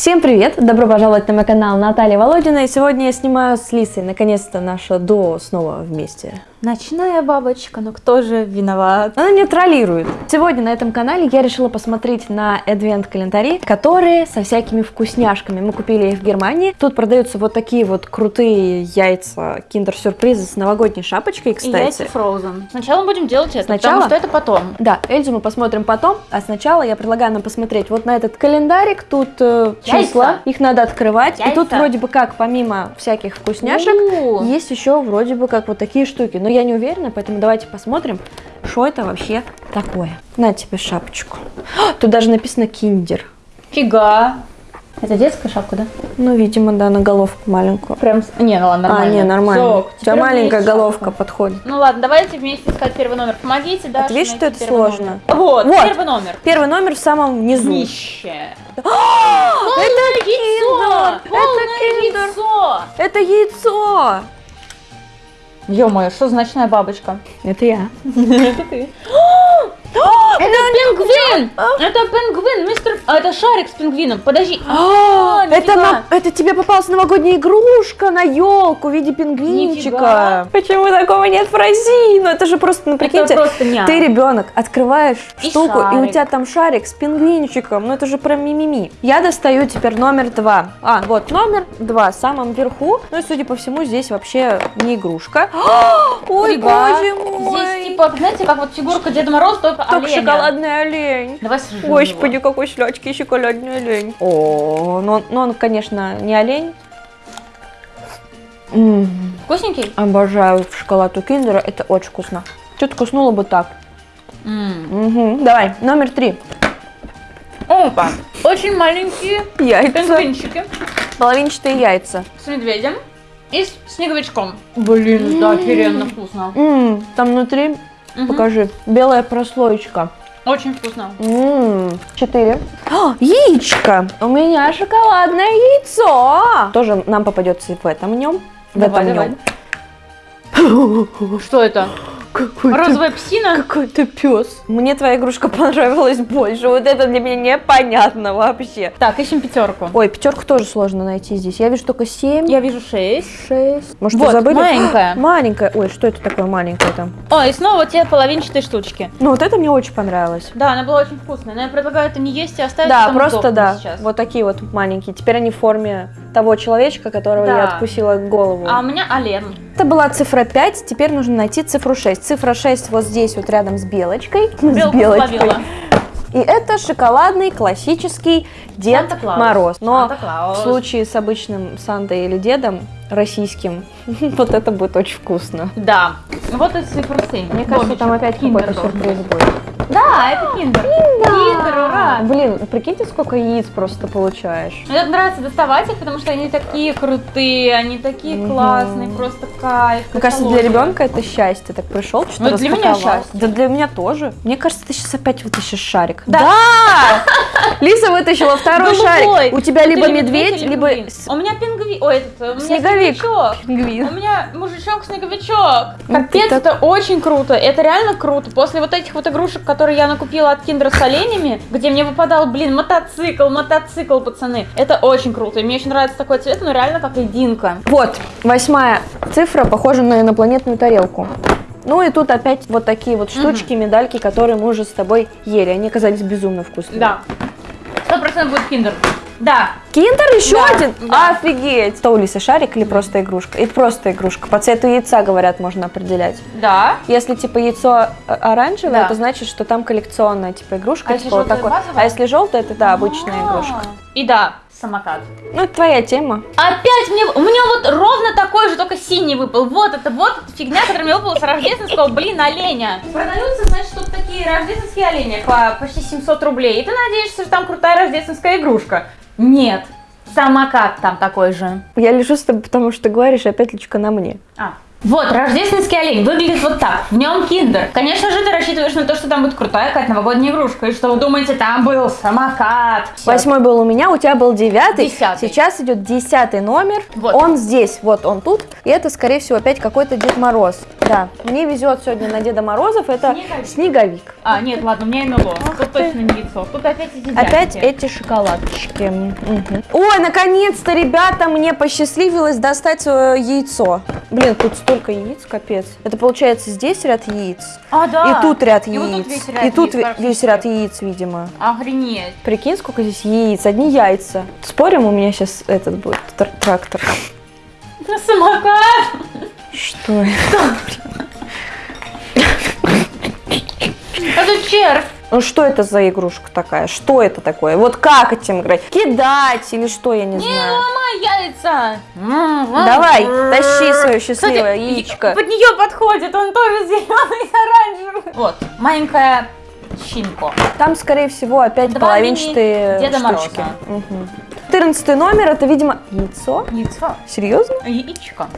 Всем привет! Добро пожаловать на мой канал Наталья Володина. И сегодня я снимаю с Лисой. Наконец-то наше дуо снова вместе. Ночная бабочка, но кто же виноват? Она не троллирует. Сегодня на этом канале я решила посмотреть на адвент-календари, которые со всякими вкусняшками. Мы купили их в Германии. Тут продаются вот такие вот крутые яйца киндер-сюрпризы с новогодней шапочкой, кстати. И яйца Frozen. Сначала будем делать это, сначала? потому что это потом. Да, Эльзу мы посмотрим потом, а сначала я предлагаю нам посмотреть вот на этот календарик. Тут э, числа, яйца. их надо открывать. Яйца. И тут вроде бы как, помимо всяких вкусняшек, У -у -у. есть еще вроде бы как вот такие штуки. Но я не уверена, поэтому давайте посмотрим, что это вообще такое. На тебе шапочку. Тут даже написано киндер. Фига. Это детская шапка, да? Ну, видимо, да, на головку маленькую. Прям, не, ну ладно, нормально. А, не, нормально. Все, У тебя маленькая головка шапку. подходит. Ну ладно, давайте вместе искать первый номер. Помогите, да? Ты видишь, что это сложно? Номер. Вот, вот, первый номер. Первый номер в самом низу. Нище. Это яйцо! Это яйцо! Это яйцо! Ё-моё, что значная бабочка? Это я. Это ты. Это пингвин! Это пингвин, мистер... А, это шарик с пингвином. Подожди. А, это, на... это тебе попалась новогодняя игрушка на елку в виде пингвинчика. Почему такого нет в России? Ну это же просто, ну прикиньте, ты ребенок, открываешь и штуку, шарик. и у тебя там шарик с пингвинчиком. Ну это же про мимими. Я достаю теперь номер два. А, вот номер два, в самом верху. Ну и судя по всему, здесь вообще не игрушка. Ой, боже мой. Здесь типа, знаете, как вот фигурка Деда Мороза, только только оленя. шоколадный олень. Давай сожжем Господи, его. какой слячки шоколадный олень. О, ну, ну он, конечно, не олень. М -м. Вкусненький? Обожаю шоколад у киндера, это очень вкусно. Что-то вкуснуло бы так. Mm. Угу. Давай, номер три. Опа, очень маленькие яйца. пингвинчики. Половинчатые яйца. С медведем и с снеговичком. Блин, да, офигенно вкусно. М там внутри Угу. Покажи. Белая прослоечка. Очень вкусно. Ммм, четыре. О, яичко. У меня шоколадное яйцо. Тоже нам попадется в этом нем. В давай, этом давай. нем. Что это? Какой Розовая псина? Какой-то пес. Мне твоя игрушка понравилась больше. Вот это для меня непонятно вообще. Так, ищем пятерку. Ой, пятерку тоже сложно найти здесь. Я вижу только семь. Я вижу шесть. Шесть. Может, вот, забыли? маленькая. Маленькая. Ой, что это такое маленькое там? О, и снова те половинчатые штучки. Ну, вот это мне очень понравилось. Да, она была очень вкусная. Но я предлагаю это не есть и оставить. Да, просто да. Сейчас. Вот такие вот маленькие. Теперь они в форме того человечка, которого да. я откусила голову. А у меня Олен. Это была цифра 5, теперь нужно найти цифру 6. Цифра 6 вот здесь вот рядом с белочкой. Белку с белочкой. Словила. И это шоколадный классический Дед Мороз. Но в случае с обычным Сантой или Дедом российским, вот это будет очень вкусно. Да. Вот это цифра 7. Мне кажется, там опять какой-то сюрприз будет. Да, это киндер. Киндер. Ура. Блин, прикиньте, сколько яиц просто получаешь. Мне нравится доставать их, потому что они такие крутые, они такие классные, просто кайф. Мне кажется, для ребенка это счастье. Так пришел, что-то Ну, для меня счастье. Да для меня тоже. Мне кажется, ты сейчас опять вытащишь шарик. Да! Лиса вытащила второй шарик. У тебя либо медведь, либо... У меня пингвин. Ой, этот, у снеговик. Пингвин. У меня мужичок-снеговичок. Капец, это очень круто. Это реально круто. После вот этих вот игрушек, которые я накупила от Киндера с оленями, где мне выпадал, блин, мотоцикл, мотоцикл, пацаны. Это очень круто. И мне очень нравится такой цвет, но реально как льдинка. Вот, восьмая цифра похожа на инопланетную тарелку. Ну и тут опять вот такие вот штучки, угу. медальки, которые мы уже с тобой ели. Они оказались безумно вкусными. Да. Сто процентов будет киндер. Да. Киндер еще да, один? Да. Офигеть. Что у Лисы шарик или просто игрушка? И просто игрушка. По цвету яйца, говорят, можно определять. Да. Если типа яйцо э, оранжевое, да. это значит, что там коллекционная типа игрушка. А типа, вот такой. А если желтое, это да, обычная а -а -а. игрушка. И да, самокат. Ну, это твоя тема. Опять мне, у меня вот ровно такой же, только синий выпал. Вот это вот эта фигня, которая мне выпала с рождественского, блин, оленя. Продаются, значит, тут такие рождественские олени по почти 700 рублей. И ты надеешься, что там крутая рождественская игрушка. Нет, самокат там такой же. Я лежу с тобой, потому что ты говоришь, опять личка на мне. А, Вот, рождественский олень выглядит вот так. В нем киндер. Конечно же, ты рассчитываешь на то, что там будет крутая какая-то новогодняя игрушка. И что вы думаете, там был самокат. Восьмой был у меня, у тебя был девятый. Десятый. Сейчас идет десятый номер. Вот. Он здесь, вот он тут. И это, скорее всего, опять какой-то Дед Мороз. Да, мне везет сегодня на Деда Морозов. Это снеговик. снеговик. А, нет, ладно, у меня НЛО. Ах Тут ты. точно не яйцо. Тут опять эти Опять эти шоколадочки. Угу. Ой, наконец-то, ребята, мне посчастливилось достать яйцо. Блин, тут столько яиц, капец. Это получается здесь ряд яиц. А, да. И тут ряд и яиц. Вот тут весь ряд и тут яиц, весь ряд яиц, видимо. Охренеть. Прикинь, сколько здесь яиц. Одни яйца. Спорим, у меня сейчас этот будет трактор. Самокат. Что это? Это червь. Ну что это за игрушка такая? Что это такое? Вот как этим играть? Кидать или что, я не, не знаю. Не ломай яйца! Давай, тащи свое счастливое Кстати, яичко. Под нее подходит, он тоже зеленый и оранжевый. Вот, маленькая щинко. Там, скорее всего, опять Два половинчатые Деда штучки. Мороза. Угу. 14 номер, это, видимо, яйцо. Яйцо. Серьезно? Яичко.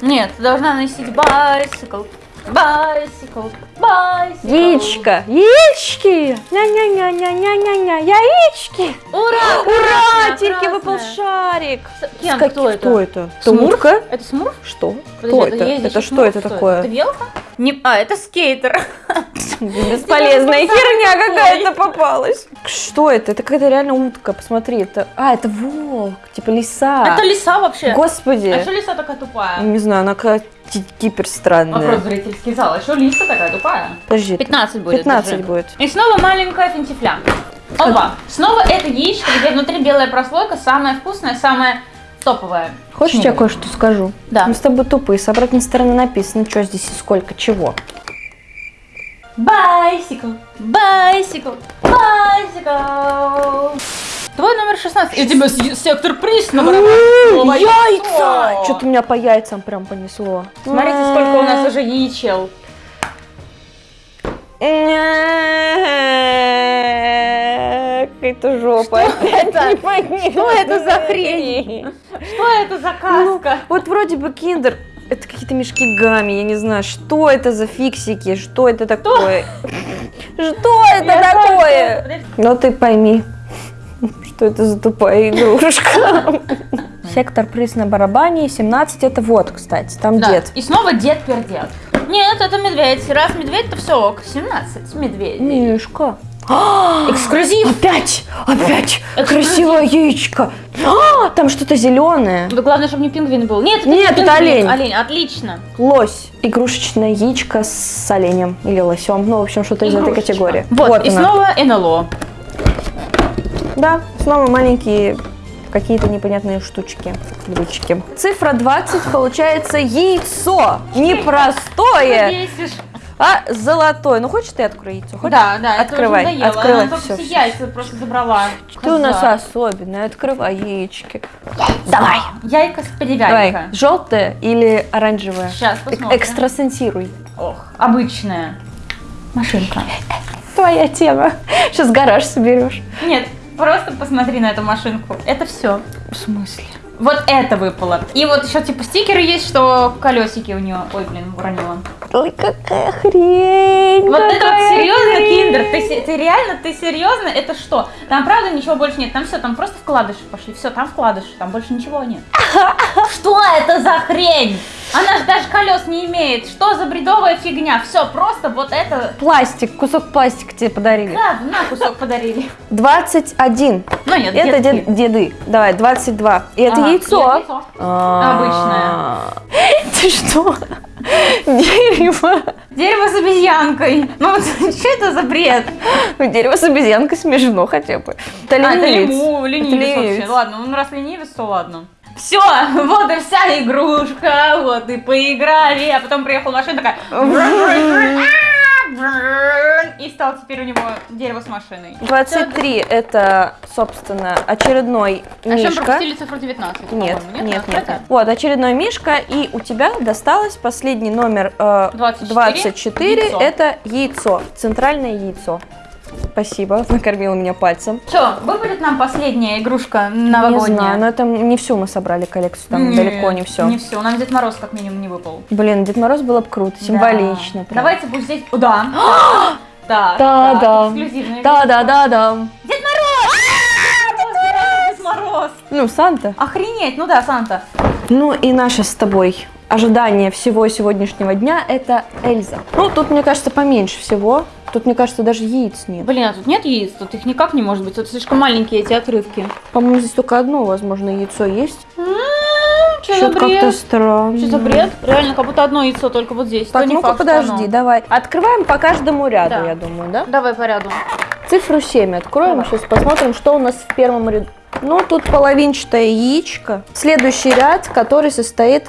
Нет, ты должна носить байсикл. Байсикл, байсикл. Яичко, яички, ня-ня-ня-ня-ня-ня-ня, яички. Ура, ура, Тильки выпал шарик. Кем? Как, кто это? Кто это? Смурка? Это Смурф? Что? Подожди, кто это? Это, это что это такое? Это велка? Не, а, это скейтер. Бесполезная херня какая-то попалась. Что это? Это какая-то реально утка, посмотри. Это... А, это волк, типа лиса. Это лиса вообще. Господи. А что лиса такая тупая? Не знаю, она какая гипер странная. Вопрос зрительский зал. А что лиса такая тупая? Подожди. 15 будет. 15 даже. будет. И снова маленькая финтифля. Опа. Снова это яичко, где внутри белая прослойка, самая вкусная, самая топовая. Хочешь, я кое-что скажу? Да. Мы с тобой тупые. С обратной стороны написано, что здесь и сколько чего. Bicycle, bicycle, bicycle. Твой номер 16. И у тебя сектор приз на Яйца! Что-то меня по яйцам прям понесло. Смотрите, сколько у нас уже яичел. Какая-то жопа. Что это за хрень? Что это за ну, каска? Вот вроде бы киндер. Это какие-то мешки гамми, я не знаю, что это за фиксики, что это такое? Что это такое? Ну ты пойми. Что это за тупая игрушка? Сектор приз на барабане, 17 это вот, кстати, там дед. И снова дед-пердед. Нет, это медведь. Раз медведь, то все ок. 17 медведей. Мишка. Эксклюзив! Опять! Опять! Эксклюзив. Красивое яичко! А, там что-то зеленое. Да главное, чтобы не пингвин был. Нет, это, Нет, это олень. Олень, отлично. Лось. Игрушечное яичко с оленем или лосем. Ну, в общем, что-то из этой категории. Вот, вот и она. снова НЛО. Да, снова маленькие какие-то непонятные штучки, ключики. Цифра 20 получается яйцо. Непростое. А золотое. Ну хочешь ты открой яйцо? Хочешь? Да, да. Открывай, это открывай. Она все, все яйца просто забрала. Ты у нас особенная. Открывай яички. Давай. Яйка с перевязкой. Давай. Желтая или оранжевая? Сейчас посмотрим. Экстрасенсируй. Ох, обычная машинка. Твоя тема. Сейчас гараж соберешь. Нет, Просто посмотри на эту машинку. Это все. В смысле? Вот это выпало. И вот еще типа стикеры есть, что колесики у нее. Ой, блин, уронила. Ой, какая хрень! Вот какая это вот серьезно, хрень. Ты, реально, ты серьезно? Это что? Там правда ничего больше нет. Там все, там просто вкладыши пошли. Все, там вкладыши, там больше ничего нет. Что это за хрень? Она же даже колес не имеет. Что за бредовая фигня? Все, просто вот это... Пластик, кусок пластика тебе подарили. Да, на кусок подарили. 21. Ну нет, Это дед, деды. Давай, 22. И это яйцо. А. Обычное. Ты что? Дерево. Дерево с обезьянкой. Ну вот что это за бред? Ну, дерево с обезьянкой смешно хотя бы. Это ленивец. А, это ленивец вообще. Ладно, ну раз ленивец, то ладно. Все, вот и вся игрушка, вот и поиграли, а потом приехала машина такая и стал теперь у него дерево с машиной. 23 это, собственно, очередной а мишка. А чем пропустили цифру 19? Нет, нет, нет, нет. Вот, очередной мишка, и у тебя досталось последний номер э, 24, 24 это яйцо, центральное яйцо. Спасибо, накормила меня пальцем. Что, выпадет нам последняя игрушка новогодняя? Не знаю, но это не всю мы собрали коллекцию, там Нет, далеко не все. не все, нам Дед Мороз как минимум не выпал. Блин, Дед Мороз было бы круто, символично. Да. Давайте пусть здесь... О, да. Да, да, да. Да, да, да, да. Дед Мороз! А, Дед Мороз! Ну, Санта. Охренеть, ну да, Санта. Ну и наша с тобой ожидание всего сегодняшнего дня это Эльза. Ну, тут, мне кажется, поменьше всего. Тут, мне кажется, даже яиц нет. Блин, а тут нет яиц, тут их никак не может быть. Тут слишком маленькие эти отрывки. По-моему, здесь только одно, возможно, яйцо есть. Что за бред? как-то странно. Что за бред? Реально, как будто одно яйцо только вот здесь. Так, ну-ка подожди, давай. Открываем по каждому ряду, да. я думаю, да? Давай по ряду. Цифру 7 откроем, давай. сейчас посмотрим, что у нас в первом ряду. Ну, тут половинчатое яичко. Следующий ряд, который состоит...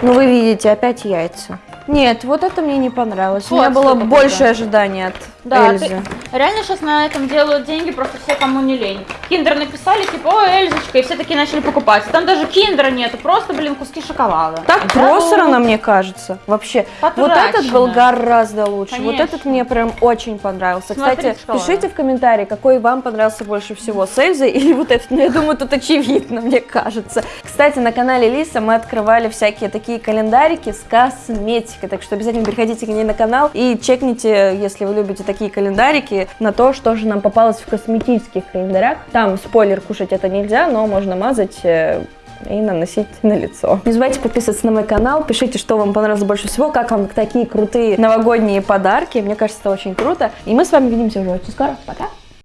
Ну, вы видите, опять яйца. Нет, вот это мне не понравилось. Вот, У меня было больше ожидания от да, Эльзы. Ты, реально сейчас на этом делают деньги просто все, кому не лень. Киндер написали, типа, о, Эльзочка, и все такие начали покупать. Там даже киндера нету, просто, блин, куски шоколада. Так да, просрано, мне кажется, вообще. Потрачено. Вот этот был гораздо лучше. Конечно. Вот этот мне прям очень понравился. Смотри, Кстати, пишите в комментарии, какой вам понравился больше всего, с Эльзой или вот этот. Ну, я думаю, тут очевидно, мне кажется. Кстати, на канале Лиса мы открывали всякие такие календарики с косметикой, так что обязательно переходите к ней на канал и чекните, если вы любите такие календарики на то, что же нам попалось в косметических календарях. Там, спойлер, кушать это нельзя, но можно мазать э, и наносить на лицо. Не забывайте подписываться на мой канал, пишите, что вам понравилось больше всего, как вам такие крутые новогодние подарки. Мне кажется, это очень круто. И мы с вами увидимся уже очень скоро. Пока!